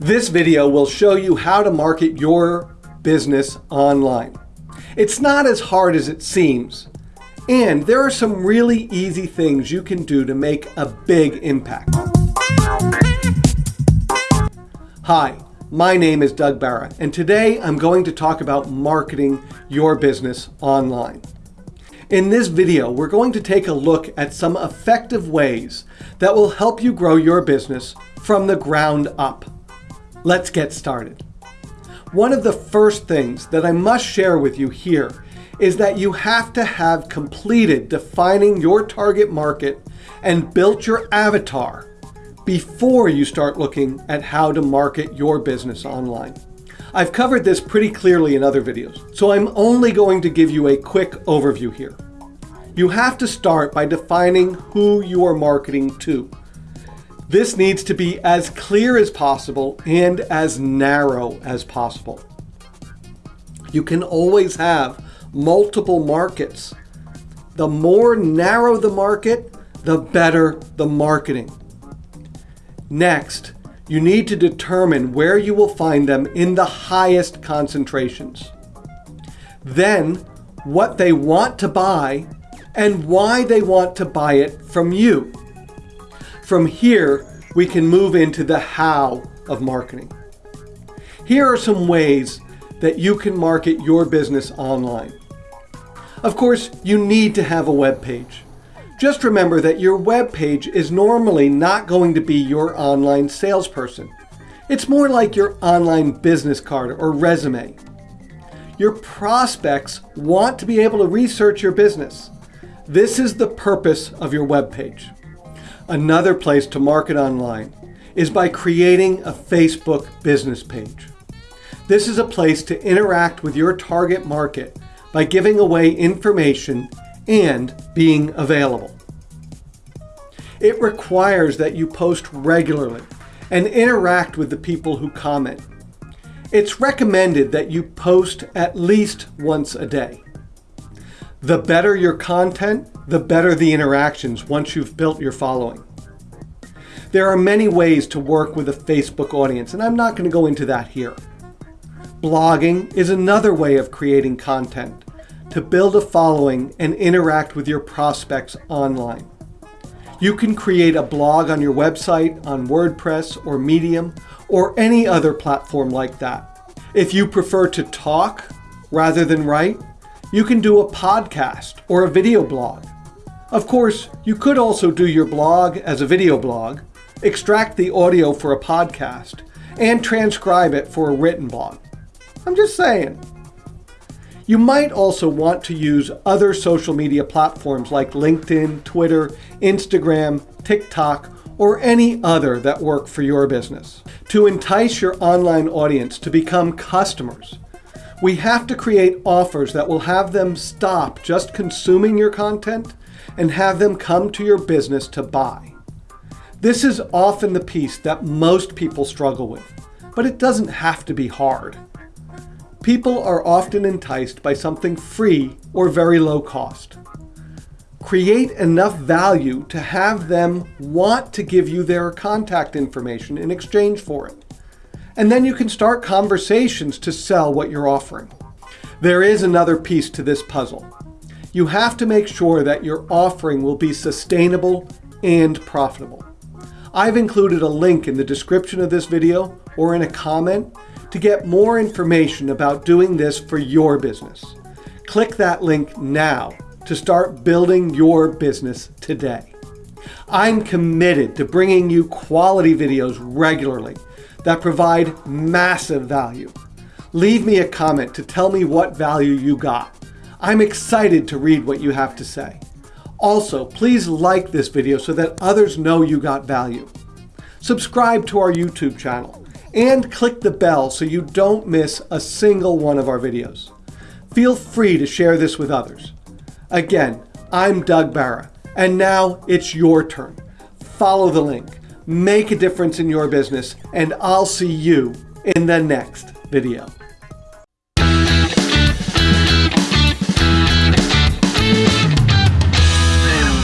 This video will show you how to market your business online. It's not as hard as it seems, and there are some really easy things you can do to make a big impact. Hi, my name is Doug Barra, and today I'm going to talk about marketing your business online. In this video, we're going to take a look at some effective ways that will help you grow your business from the ground up. Let's get started. One of the first things that I must share with you here is that you have to have completed defining your target market and built your avatar before you start looking at how to market your business online. I've covered this pretty clearly in other videos, so I'm only going to give you a quick overview here. You have to start by defining who you are marketing to. This needs to be as clear as possible and as narrow as possible. You can always have multiple markets. The more narrow the market, the better the marketing. Next, you need to determine where you will find them in the highest concentrations. Then, what they want to buy and why they want to buy it from you. From here, we can move into the how of marketing. Here are some ways that you can market your business online. Of course, you need to have a web page. Just remember that your web page is normally not going to be your online salesperson. It's more like your online business card or resume. Your prospects want to be able to research your business. This is the purpose of your web page. Another place to market online is by creating a Facebook business page. This is a place to interact with your target market by giving away information and being available. It requires that you post regularly and interact with the people who comment. It's recommended that you post at least once a day. The better your content, the better the interactions once you've built your following. There are many ways to work with a Facebook audience, and I'm not going to go into that here. Blogging is another way of creating content to build a following and interact with your prospects online. You can create a blog on your website, on WordPress or Medium, or any other platform like that. If you prefer to talk rather than write, you can do a podcast or a video blog. Of course, you could also do your blog as a video blog, extract the audio for a podcast, and transcribe it for a written blog. I'm just saying. You might also want to use other social media platforms like LinkedIn, Twitter, Instagram, TikTok, or any other that work for your business. To entice your online audience to become customers, we have to create offers that will have them stop just consuming your content and have them come to your business to buy. This is often the piece that most people struggle with, but it doesn't have to be hard. People are often enticed by something free or very low cost. Create enough value to have them want to give you their contact information in exchange for it and then you can start conversations to sell what you're offering. There is another piece to this puzzle. You have to make sure that your offering will be sustainable and profitable. I've included a link in the description of this video or in a comment to get more information about doing this for your business. Click that link now to start building your business today. I'm committed to bringing you quality videos regularly that provide massive value. Leave me a comment to tell me what value you got. I'm excited to read what you have to say. Also, please like this video so that others know you got value. Subscribe to our YouTube channel and click the bell so you don't miss a single one of our videos. Feel free to share this with others. Again, I'm Doug Barra, and now it's your turn. Follow the link make a difference in your business, and I'll see you in the next video.